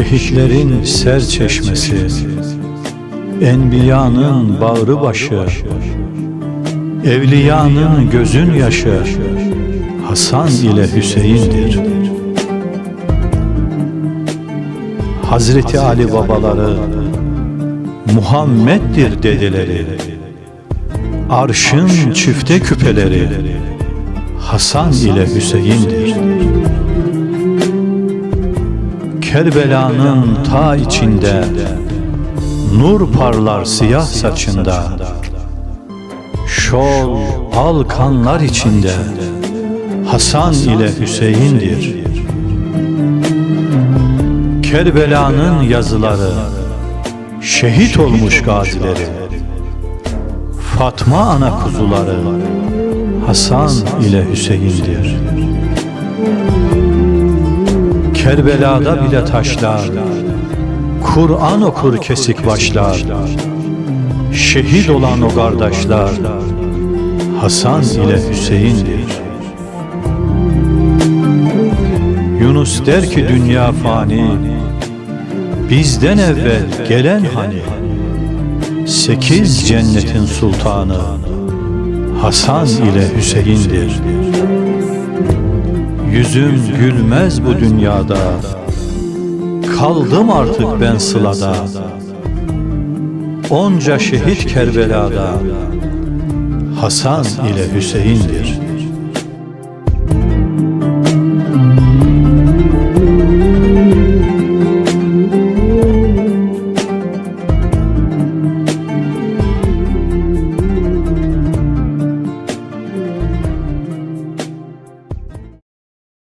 Şehitlerin ser çeşmesi Enbiyanın bağrı başı Evliyanın gözün yaşı Hasan ile Hüseyin'dir. Hazreti Ali babaları Muhammed'dir dedeleri Arşın çifte küpeleri Hasan ile Hüseyin'dir Kerbela'nın ta içinde Nur parlar siyah saçında. Şol al kanlar içinde. Hasan ile Hüseyin'dir. Kerbela'nın yazıları Şehit olmuş gazileri. Fatma ana kuzuları Hasan ile Hüseyin'dir Kerbela'da bile taşlar Kur'an okur kesik başlar Şehit olan o kardeşler Hasan ile Hüseyin'dir. Yunus der ki dünya fani Bizden evvel gelen hani Sekiz cennetin sultanı Hasan ile Hüseyin'dir Yüzüm gülmez bu dünyada. Kaldım artık ben sılada. Onca şehit Kerbela'da. Hasan ile Hüseyin'dir